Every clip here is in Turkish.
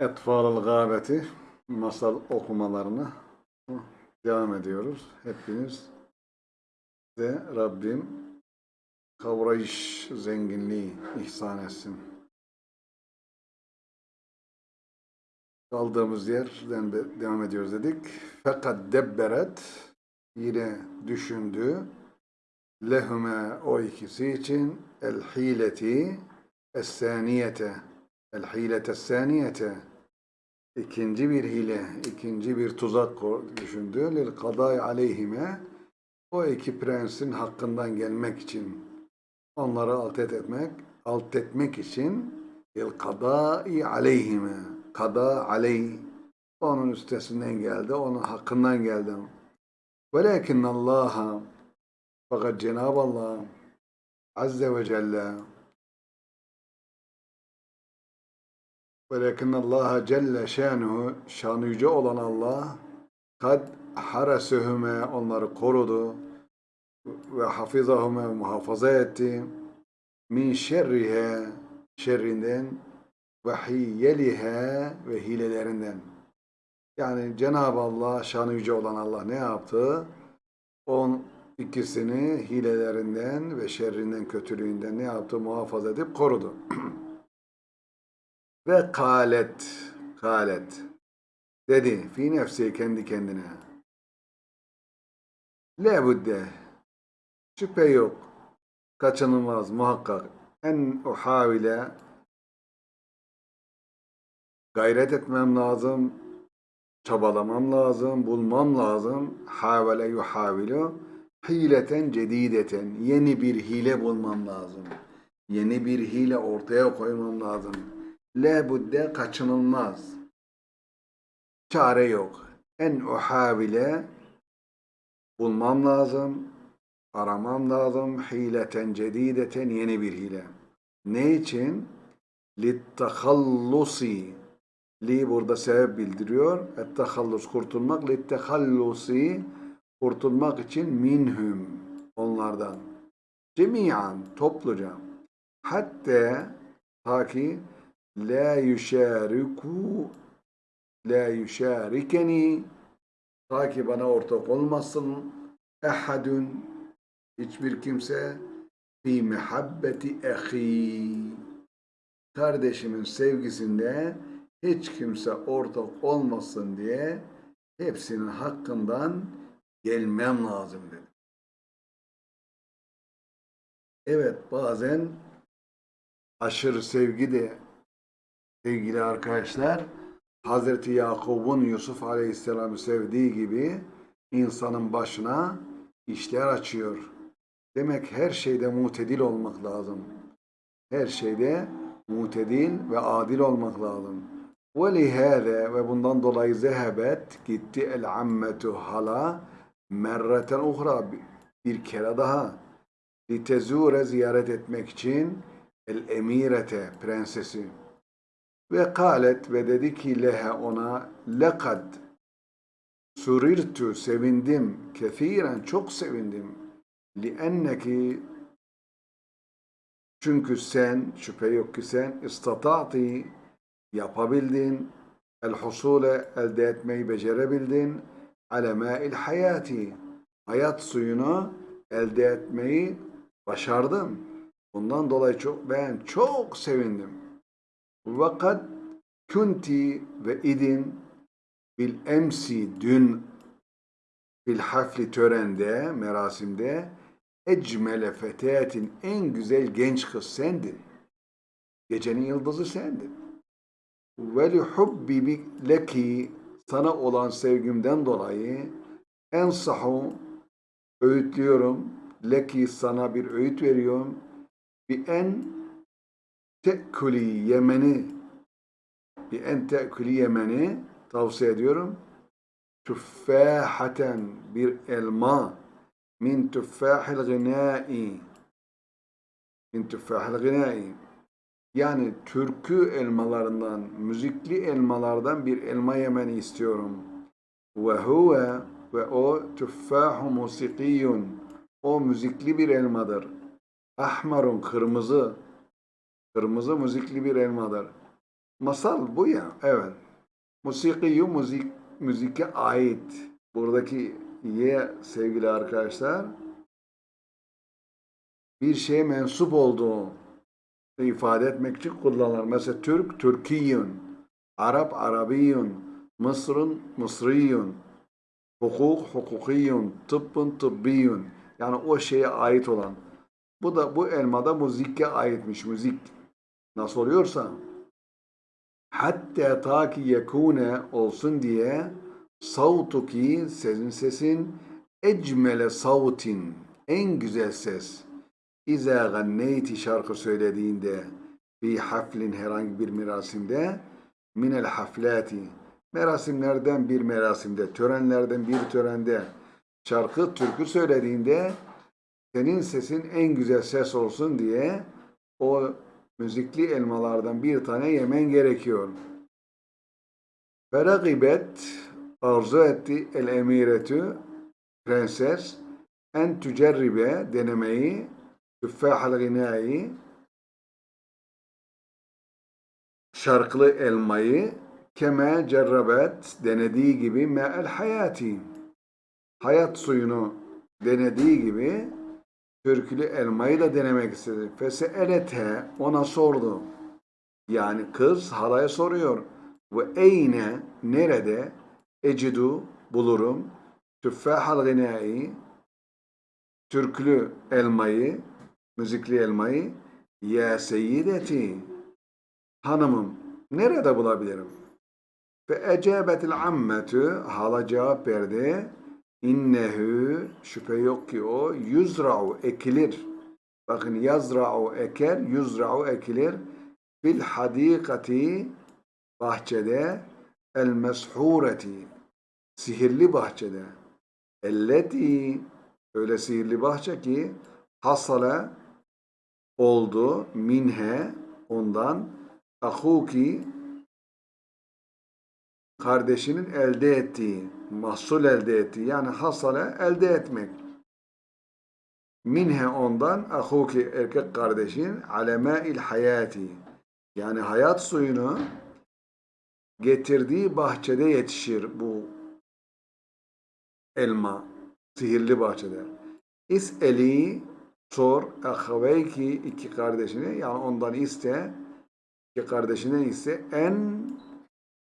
Etfal-ı Gâbeti masal okumalarına devam ediyoruz. Hepiniz de Rabbim kavrayış zenginliği ihsan etsin. Kaldığımız yerden de devam ediyoruz dedik. Fakat debberet yine düşündü. Lehume o ikisi için el hileti es-saniyete el hilete saniyete ikinci bir hile, ikinci bir tuzak düşündü. Lil kadai aleyhime o iki prensin hakkından gelmek için onları alt etmek, alt etmek için lil kadai aleyhime kada aleyh onun üstesinden geldi, onun hakkından geldi. Velakin Allah'a fakat Cenab-ı Allah Azze ve Celle Velakin Allah Celle şanuhu şanı yüce olan Allah kad harasuhume onları korudu ve hafizahume muhafaza etti min şerrihe şerrinden ve hiyelihe ve hilelerinden. Yani Cenab-ı Allah şanı yüce olan Allah ne yaptı? On ikisini hilelerinden ve şerrinden, kötülüğünden ne yaptı? Muhafaza edip korudu. Ve kalet, kalet dedi fi nefsi kendi kendine. Lebudde, şüphe yok, kaçınılmaz muhakkak en uhavile gayret etmem lazım, çabalamam lazım, bulmam lazım. Havale yuhavilu hileten cedideten yeni bir hile bulmam lazım. Yeni bir hile ortaya koymam lazım. Lebudde kaçınılmaz. Çare yok. En uhavile bulmam lazım. Aramam lazım. Hileten cedideten yeni bir hile. Ne için? Littehallusi. Li burada sebep bildiriyor. Ettehallus kurtulmak. Littehallusi kurtulmak için minhum onlardan. Cemiyan topluca. Hatta ta ki la yuşariku la yuşarikeni ta ki bana ortak olmasın. Ehadun hiçbir kimse. Fi muhabbeti ahi kardeşimin sevgisinde hiç kimse ortak olmasın diye hepsinin hakkından gelmem lazım dedi. Evet bazen aşırı sevgi de sevgili arkadaşlar Hazreti Yakub'un Yusuf Aleyhisselam'ı sevdiği gibi insanın başına işler açıyor. Demek her şeyde mutedil olmak lazım. Her şeyde mutedil ve adil olmak lazım. وَلِهَذَا ve bundan dolayı zehebet gitti el ammetu hala merreten uhra bir kere daha litezure ziyaret etmek için el emirete prensesi ve kalet ve dedi ki lehe ona lekad surirtu sevindim kefiren çok sevindim lienneki çünkü sen şüphe yok ki sen istata'ti yapabildin el husule elde etmeyi becerebildin ale mâil hayati hayat suyunu elde etmeyi başardın. Bundan dolayı çok ben çok sevindim. Vakat kunti ve idin bil dün bil hafli törende, merasimde ecmele fetetin en güzel genç kız sendin. Gecenin yıldızı sendin. Ve li sana olan sevgimden dolayı ensahu öğütlüyorum. Leki sana bir öğüt veriyorum. Bi en te'kuli yemeni bi en te'kuli yemeni tavsiye ediyorum. Tüffahaten bir elma min tüffahil gınai min tüffahil gınai yani türkü elmalarından, müzikli elmalardan bir elma yemeni istiyorum. Ve huve ve o tüffahu musikiyun. O müzikli bir elmadır. Ahmarun kırmızı. Kırmızı müzikli bir elmadır. Masal bu ya. Evet. Musikiyu müzik, müzike ait. Buradaki ye sevgili arkadaşlar bir şeye mensup olduğu ifade etmek için kullanılır. Mesela Türk, Türkiyün, Arap, Arabiyün, Mısır'ın, Mısriyün, hukuk, hukukiyün, tıbbın, tıbbiyün. Yani o şeye ait olan. Bu da bu elmada müzikke aitmiş. Müzik nasıl oluyorsa. Hatta ta ki yekune olsun diye savtuki sesin sesin ecmele savtin en güzel ses. İza ganneyti şarkı söylediğinde fi haflin herhangi bir merasimde minel haflati merasimlerden bir merasimde törenlerden bir törende şarkı türkü söylediğinde senin sesin en güzel ses olsun diye o müzikli elmalardan bir tane yemen gerekiyor. Feragibet arzu etti el emiretü prenses en tücerribe denemeyi tüffahal ginai şarkılı elmayı keme cerrabet denediği gibi me'el hayati hayat suyunu denediği gibi türkülü elmayı da denemek istedi. Feseelete ona sordu. Yani kız halaya soruyor. Ve eyne nerede ecidu bulurum tüffahal ginai türklü elmayı müzikli elmayı ya seyyideti hanımım nerede bulabilirim? Fe ecabetil ammetü hala cevap verdi. İnnehu şüphe yok ki o yüzra'u ekilir. Bakın yazra'u eker, yüzra'u ekilir. Fil hadikati bahçede el meshureti sihirli bahçede. Elleti öyle sihirli bahçe ki hasale oldu minhe ondan ahuki kardeşinin elde ettiği, mahsul elde ettiği yani hasale elde etmek. Minhe ondan ahuki erkek kardeşin alemâil hayati yani hayat suyunu getirdiği bahçede yetişir bu elma sihirli bahçede. İs'eli sor ahaveyki iki kardeşine yani ondan iste iki kardeşine ise en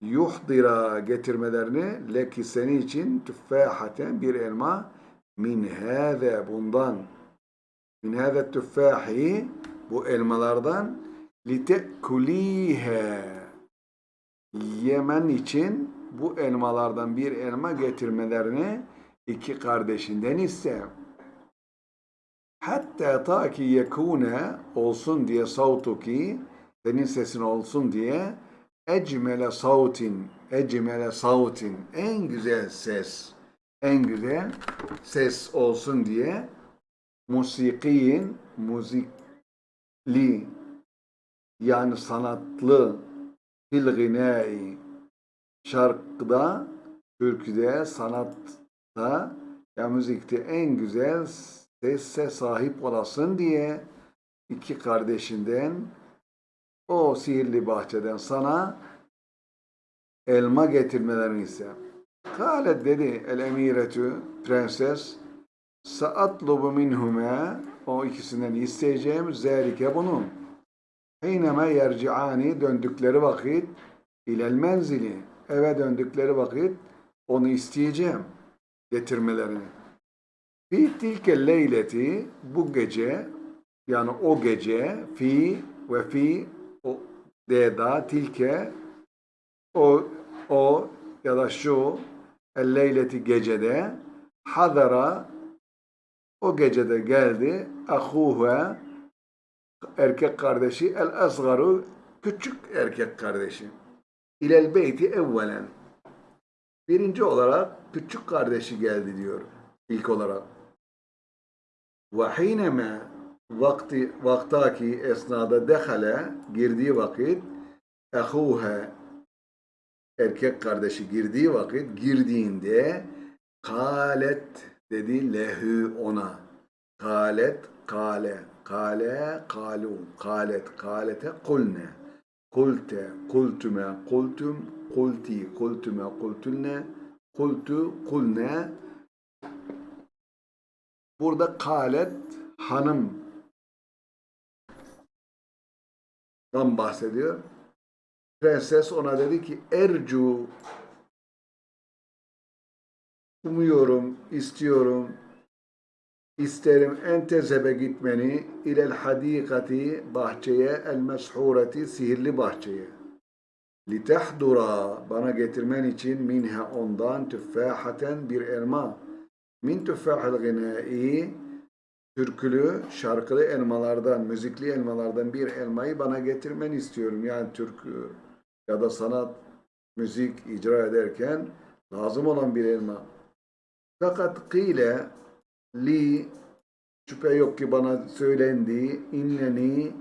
yuhdira getirmelerini leki seni için tüffahaten bir elma min hâze bundan min hâze tüffahi bu elmalardan lite'kulihe yemen için bu elmalardan bir elma getirmelerini iki kardeşinden iste. Hatta ta ki yekune olsun diye sautuki senin sesin olsun diye ecmele sautin ecmele sautin. En güzel ses en güzel ses olsun diye musikiyin müzikli yani sanatlı fil ginai şarkıda türküde sanatta ya müzikte en güzel sesse sahip olasın diye iki kardeşinden o sihirli bahçeden sana elma getirmelerini ise. Kalet dedi el emiretü prenses saatlubu minhume o ikisinden isteyeceğim zerike bunun. Hiyneme yerciani döndükleri vakit ilel menzili eve döndükleri vakit onu isteyeceğim getirmelerini. Fi tilke leyleti bu gece yani o gece fi ve fi o deda tilke o o ya da şu el leyleti gecede hadara o gecede geldi ahuha erkek kardeşi el asgaru küçük erkek kardeşi. İlel beyti evvelen. Birinci olarak küçük kardeşi geldi diyor ilk olarak. Ve hineme vakti vaktaki esnada dehale girdiği vakit ehuha erkek kardeşi girdiği vakit girdiğinde kalet dedi lehü ona kalet kale kale kalu kalet kalete kulne kulte, kultüme, kultum, kulti, kultüme, kultünne, kultu, kulne. Burada kalet hanım dan bahsediyor. Prenses ona dedi ki ercu umuyorum, istiyorum, isterim en tezebe gitmeni ilel hadikati bahçeye el meshureti sihirli bahçeye. Litehdura bana getirmen için minha ondan tüffahaten bir elma. Min tüffahil gınai türkülü, şarkılı elmalardan, müzikli elmalardan bir elmayı bana getirmeni istiyorum. Yani türkü ya da sanat, müzik icra ederken lazım olan bir elma. Fakat kıyle li şüphe yok ki bana söylendi inneni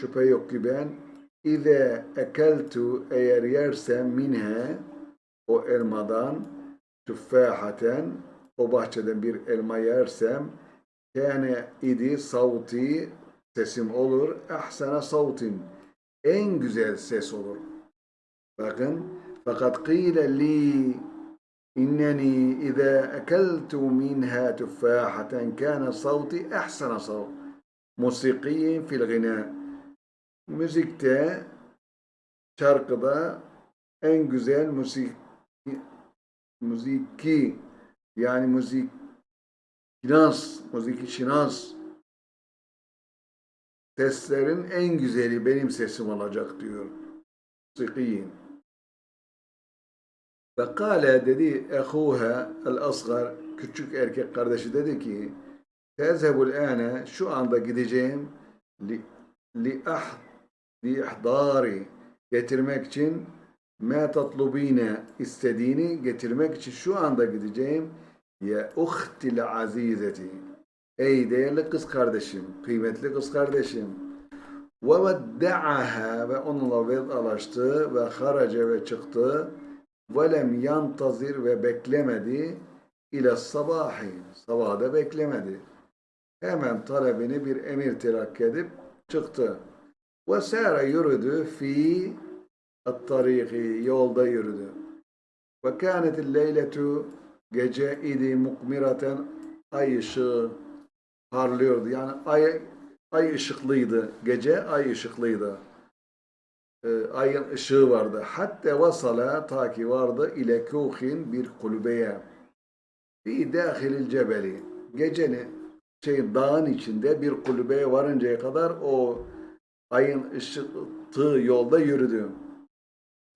şüphe yok ki ben İze ekeltu eğer yersem minhe o elmadan tüffahaten o bahçeden bir elma yersem Kâne idi savti sesim olur. Ehsene savtin. En güzel ses olur. Bakın. Fakat kîle li inneni izâ ekeltu minha tufâhaten kâne savti ehsene savt. Musikiyin fil gina. Müzikte şarkıda en güzel müzik müziki yani müzik şinas, müzik şinas seslerin en güzeli benim sesim olacak diyor. Musikiyin. Ve kâle dedi ehuha el asgar küçük erkek kardeşi dedi ki tezhebul ane şu anda gideceğim li, li ah li ihdari getirmek için ma tatlubine istediğini getirmek için şu anda gideceğim ya uhtil azizeti. Ey değerli kız kardeşim kıymetli kız kardeşim. Ve vedda'aha ve onunla vedalaştı ve haraca ve çıktı. Velem yantazir ve beklemedi ile sabahi. Sabahda beklemedi. Hemen talebini bir emir terakki edip çıktı. Ve sâre yürüdü fi at-tariki yolda yürüdü. Ve kânetil leyletu gece idi mukmiraten ay ışığı parlıyordu yani ay ay ışıklıydı gece ay ışıklıydı e, ayın ışığı vardı. Hatta vasala ta ki vardı ile kuhin bir kulübeye. Fi dahilil cebeli. Geceni şey dağın içinde bir kulübeye varıncaya kadar o ayın ışığı yolda yürüdü.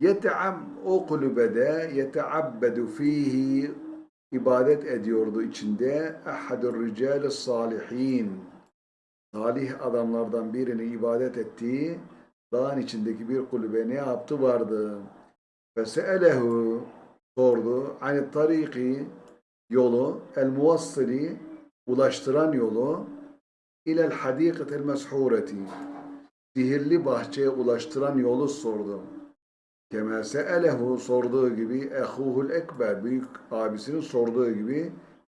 Yeteab o kulübede yeteabbedu fihi ibadet ediyordu içinde ahadur rical salihin salih adamlardan birini ibadet ettiği dağın içindeki bir kulübe ne yaptı vardı. Feseelehu sordu. Hani tariki yolu el muvassili ulaştıran yolu ilel hadikatel meshureti sihirli bahçeye ulaştıran yolu sordu. Kemal se'elehu sorduğu gibi ehuhul ekber büyük abisinin sorduğu gibi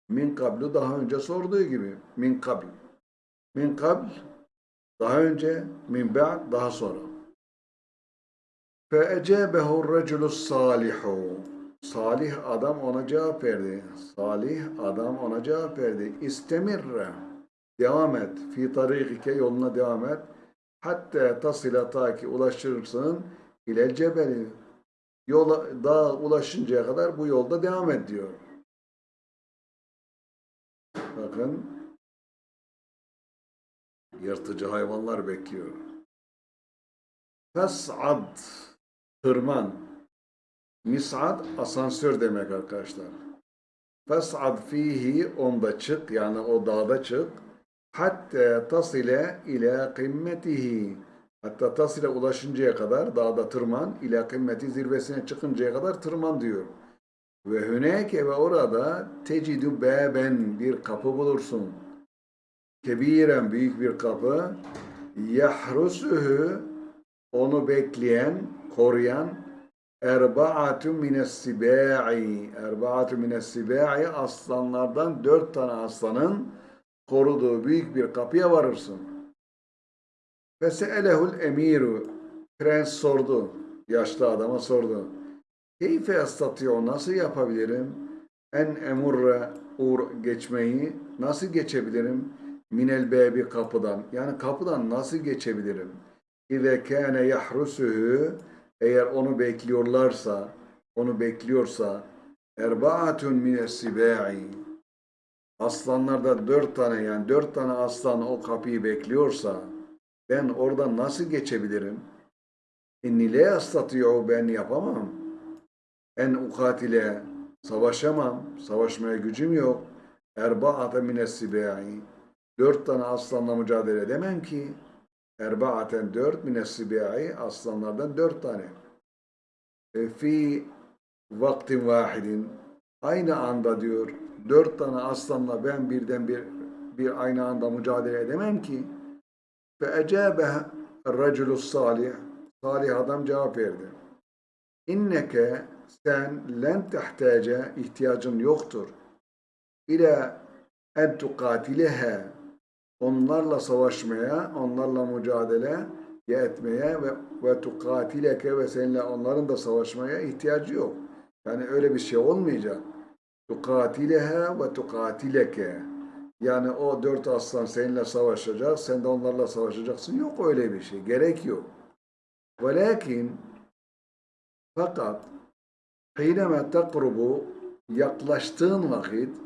min kablu daha önce sorduğu gibi min kabl. Min kabl daha önce min ba'd daha sonra. Fe ecebehu reculus salihu salih adam ona cevap verdi. Salih adam ona cevap verdi. İstemirre. Devam et. Fi tarikike yoluna devam et. Hatta tasila ta ki ulaşırsın ile cebeli. Yola, dağa ulaşıncaya kadar bu yolda devam et diyor. Bakın yırtıcı hayvanlar bekliyor. Fes'ad tırman. Mis'ad asansör demek arkadaşlar. Fes'ad fihi onda çık yani o dağda çık. Hatta tasile ile kımmetihi. Hatta tasile ulaşıncaya kadar dağda tırman. ile kımmeti zirvesine çıkıncaya kadar tırman diyor. Ve hüneke ve orada tecidü beben bir kapı bulursun. Kebiren büyük bir kapı. Yahrusuhu onu bekleyen, koruyan erbaatun mines sibai erbaatun mines sibai aslanlardan dört tane aslanın koruduğu büyük bir kapıya varırsın. Feseelehul emiru Prens sordu. Yaşlı adama sordu. Keyfe estatiyo nasıl yapabilirim? En emurre uğur geçmeyi nasıl geçebilirim? Minel bebi kapıdan. Yani kapıdan nasıl geçebilirim? İze kâne yahrusuhu eğer onu bekliyorlarsa, onu bekliyorsa erbaatun mines sibai aslanlarda dört tane yani dört tane aslan o kapıyı bekliyorsa ben oradan nasıl geçebilirim? İnni le astati'u ben yapamam. En ukatile savaşamam. Savaşmaya gücüm yok. Erba'ate mines sibai dört tane aslanla mücadele edemem ki. Erba'aten dört mines sibai aslanlardan dört tane. E, fi vaktin vahidin aynı anda diyor dört tane aslanla ben birden bir bir aynı anda mücadele edemem ki. Fe ecabe raculu salih salih adam cevap verdi. İnneke sen len tehtace ihtiyacın yoktur. İle en tukatilehe onlarla savaşmaya, onlarla mücadele etmeye ve, ve tukatileke ve seninle onların da savaşmaya ihtiyacı yok. Yani öyle bir şey olmayacak. Tukatilehe ve tukatileke. Yani o dört aslan seninle savaşacak, sen de onlarla savaşacaksın. Yok öyle bir şey. Gerek yok. Velakin fakat Hineme takrubu yaklaştığın vakit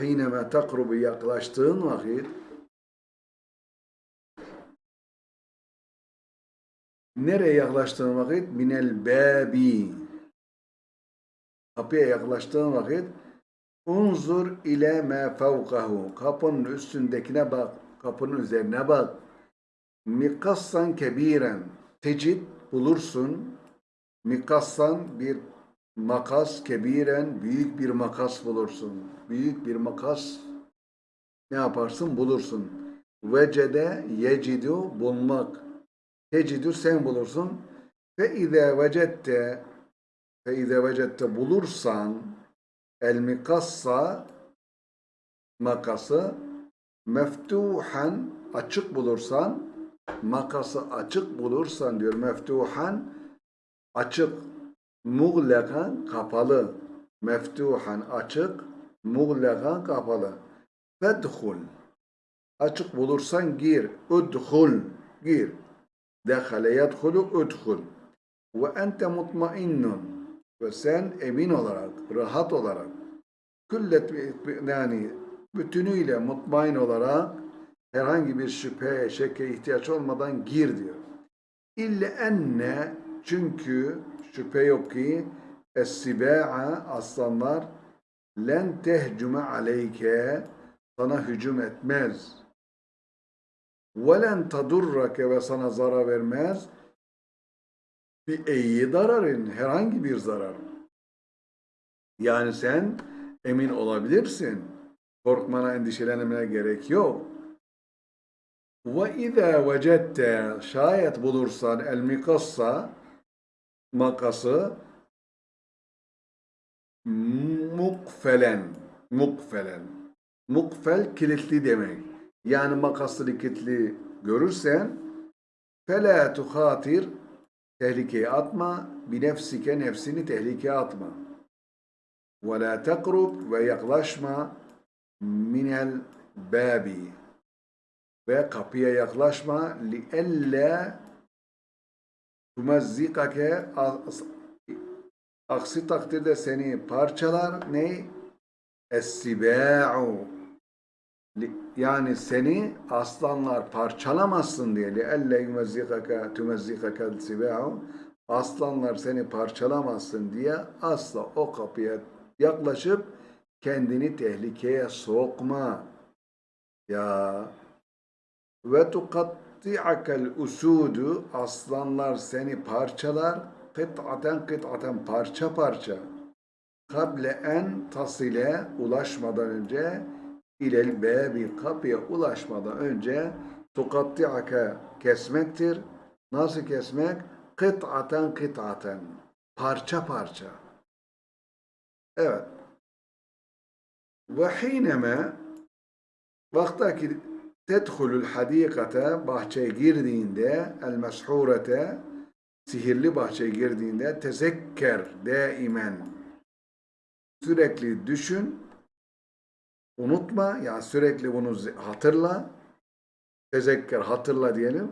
Hineme takrubu yaklaştığın vakit Nereye yaklaştığın vakit? Minel babi. Kapıya yaklaştığın vakit unzur ile me fevkahu. Kapının üstündekine bak. Kapının üzerine bak. Mikassan kebiren. Tecid bulursun. Mikassan bir makas kebiren büyük bir makas bulursun. Büyük bir makas ne yaparsın? Bulursun. Vecede yecidu bulmak. Tecidü sen bulursun. Fe izâ vecette fe izâ vecette bulursan el mikassa makası meftuhan açık bulursan makası açık bulursan diyor meftuhan açık muğlekan kapalı. Meftuhan açık muğlekan kapalı. Fedhul açık bulursan gir udhul gir. Dehale yedhulu udhul. Ve ente mutmainnun ve sen emin olarak rahat olarak küllet yani bütünüyle mutmain olarak herhangi bir şüphe, şekke ihtiyaç olmadan gir diyor. İlle enne çünkü şüphe yok ki es-siba'a aslanlar len tehcume aleyke sana hücum etmez. Ve len tadurrake ve sana zarar vermez. Bir eyyi zararın herhangi bir zarar. Yani sen emin olabilirsin. Korkmana, endişelenmene gerek yok. Ve izâ vecette şayet bulursan el mikassa makası mukfelen mukfelen mukfel kilitli demek. Yani makaslı kilitli görürsen fela tuhatir tehlikeye atma bi nefsike nefsini tehlikeye atma. Ve la tekrub ve yaklaşma minel babi ve kapıya yaklaşma li elle tumazzikake aksi takdirde seni parçalar ne? Es-sibâ'u yani seni aslanlar parçalamasın diye elle yumazzikake tumazzikake sibâ'u aslanlar seni parçalamasın diye asla o kapıya yaklaşıp kendini tehlikeye sokma. Ya ve tukatti'akel usudu aslanlar seni parçalar kıt'aten kıt'aten parça parça kable en tasile ulaşmadan önce ilel bebi kapıya ulaşmadan önce tukatti'ake kesmektir. Nasıl kesmek? Kıt'aten kıt'aten parça parça. Evet. Ve hineme vaktaki tedhulul hadikate bahçeye girdiğinde el meshurete sihirli bahçeye girdiğinde tezekker daimen sürekli düşün unutma yani sürekli bunu hatırla. Tezekker hatırla diyelim.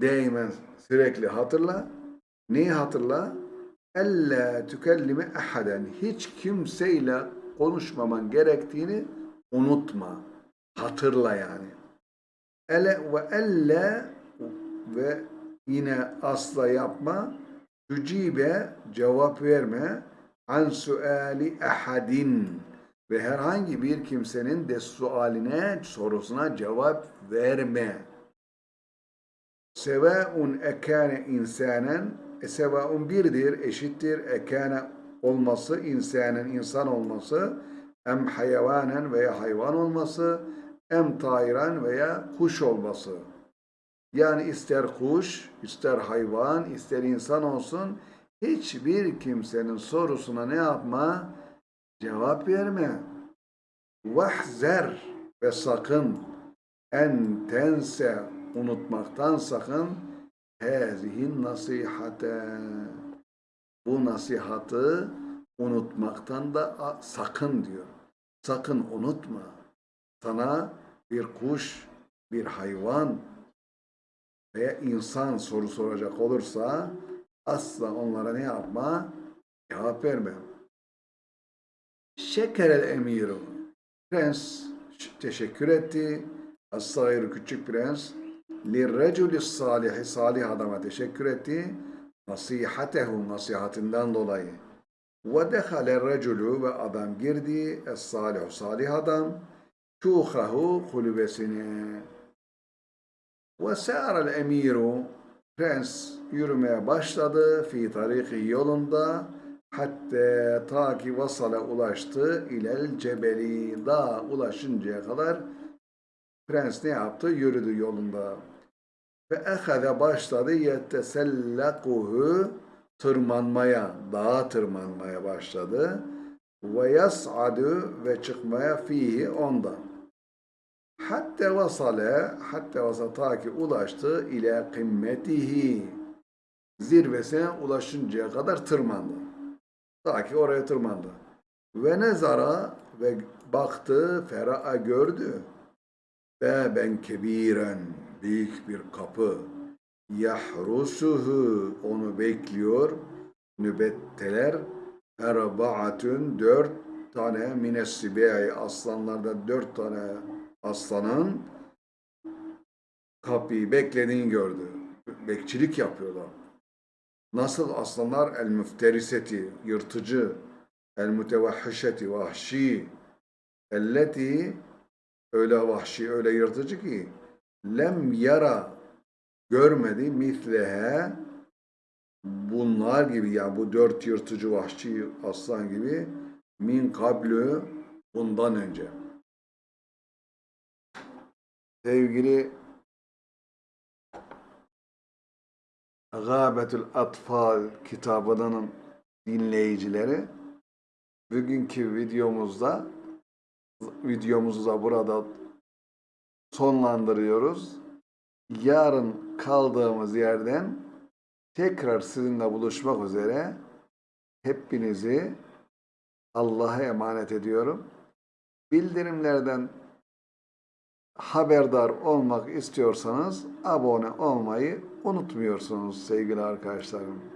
Daimen sürekli hatırla. Neyi hatırla? Elle tükellime ahaden hiç kimseyle konuşmaman gerektiğini unutma. Hatırla yani. Ele ve elle ve yine asla yapma. Tücibe cevap verme. An suali ahadin ve herhangi bir kimsenin de sualine sorusuna cevap verme sevaun ekane insanen e, sevaun birdir eşittir ekane olması insanen insan olması em hayvanen veya hayvan olması em tayran veya kuş olması yani ister kuş, ister hayvan, ister insan olsun hiçbir kimsenin sorusuna ne yapma? Cevap verme. Vahzer ve sakın en tense unutmaktan sakın hazihin nasihate bu nasihatı unutmaktan da sakın diyor. Sakın unutma. Sana bir kuş, bir hayvan, veya insan soru soracak olursa asla onlara ne yapma? Cevap verme. Şekerel emiru. Prens teşekkür etti. As-sagir küçük prens. Lirreculi salihi salih adama teşekkür etti. Nasihatehu nasihatinden dolayı. Ve dehale reculu ve adam girdi. Es-salihu salih adam. Şuhahu kulübesine. Ve sârel emiru Prens yürümeye başladı fi tariki yolunda hatta ta ki vasale ulaştı ilel cebeli dağa ulaşıncaya kadar prens ne yaptı? Yürüdü yolunda. Ve ehade başladı yettesellakuhu tırmanmaya, dağa tırmanmaya başladı. Ve yas'adu ve çıkmaya fihi ondan. Hatta vasale, hatta vasale ta ki ulaştı ile kımmetihi. Zirvesine ulaşıncaya kadar tırmandı. Ta ki oraya tırmandı. Ve nezara ve baktı, fera'a gördü. Beben kebiren, büyük bir kapı. Yahrusuhu, onu bekliyor. Nübetteler, erbaatün, dört tane minessibeyi, aslanlarda dört tane aslanın kapıyı beklediğini gördü. Bekçilik yapıyorlar. Nasıl aslanlar el müfteriseti, yırtıcı, el mütevahhişeti, vahşi, elleti öyle vahşi, öyle yırtıcı ki lem yara görmedi mislehe bunlar gibi yani bu dört yırtıcı vahşi aslan gibi min kablü bundan önce. Sevgili Gâbetül Atfal kitabının dinleyicileri bugünkü videomuzda videomuzu da burada sonlandırıyoruz. Yarın kaldığımız yerden tekrar sizinle buluşmak üzere hepinizi Allah'a emanet ediyorum. Bildirimlerden haberdar olmak istiyorsanız abone olmayı unutmuyorsunuz sevgili arkadaşlarım.